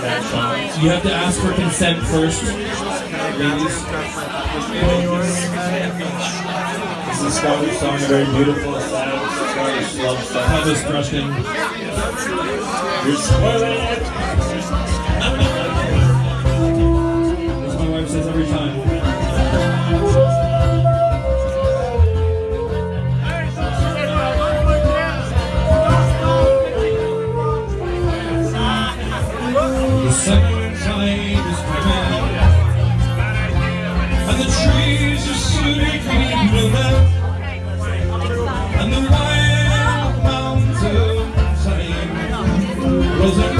You have to ask for consent first, ladies. This is Scottish song, very beautiful, sad, Scottish love stuff. Elvis Preston. You're spoiling it! As my wife says every time. The sunshine is coming, and the trees are sweetly blooming, and the wild around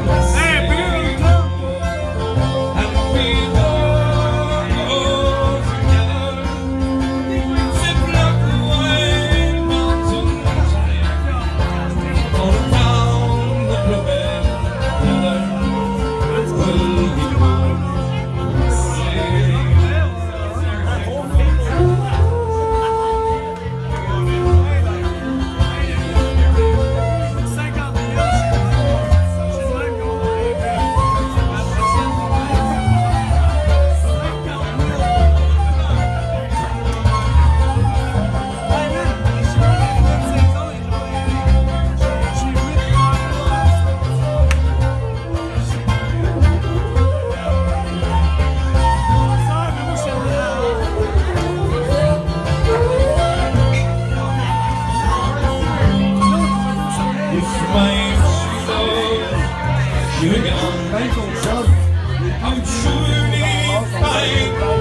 It's Thank you.